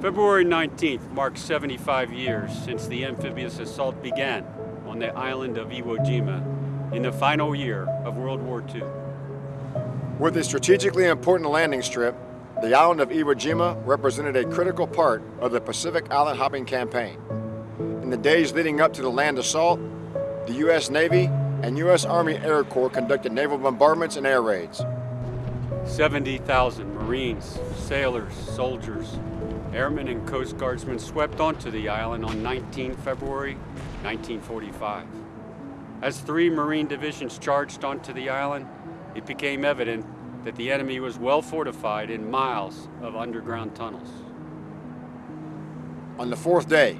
February 19th marks 75 years since the amphibious assault began on the island of Iwo Jima in the final year of World War II. With a strategically important landing strip, the island of Iwo Jima represented a critical part of the Pacific Island hopping campaign. In the days leading up to the land assault, the U.S. Navy and U.S. Army Air Corps conducted naval bombardments and air raids. 70,000 Marines, sailors, soldiers, airmen and Coast Guardsmen swept onto the island on 19 February 1945. As three Marine divisions charged onto the island, it became evident that the enemy was well fortified in miles of underground tunnels. On the fourth day,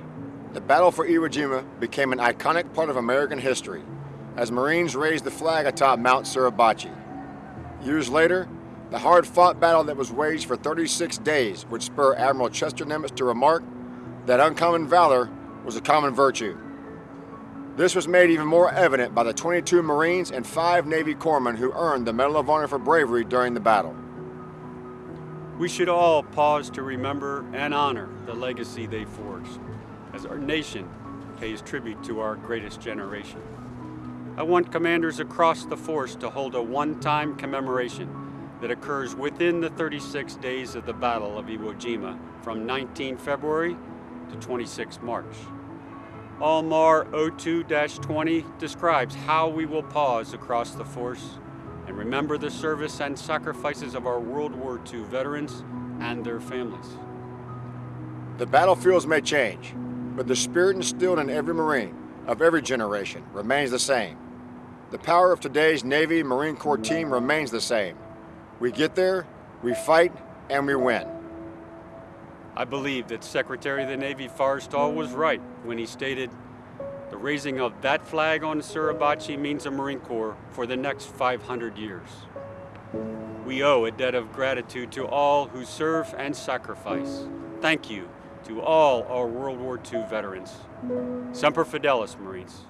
the battle for Iwo Jima became an iconic part of American history as Marines raised the flag atop Mount Suribachi. Years later, the hard-fought battle that was waged for 36 days would spur Admiral Chester Nimitz to remark that uncommon valor was a common virtue. This was made even more evident by the 22 Marines and 5 Navy corpsmen who earned the Medal of Honor for bravery during the battle. We should all pause to remember and honor the legacy they forged as our nation pays tribute to our greatest generation. I want commanders across the force to hold a one-time commemoration that occurs within the 36 days of the Battle of Iwo Jima from 19 February to 26 March. ALMAR 02-20 describes how we will pause across the force and remember the service and sacrifices of our World War II veterans and their families. The battlefields may change, but the spirit instilled in every Marine of every generation remains the same. The power of today's Navy Marine Corps team remains the same. We get there, we fight, and we win. I believe that Secretary of the Navy Forrestal was right when he stated, the raising of that flag on Suribachi means a Marine Corps for the next 500 years. We owe a debt of gratitude to all who serve and sacrifice. Thank you to all our World War II veterans. Semper Fidelis, Marines.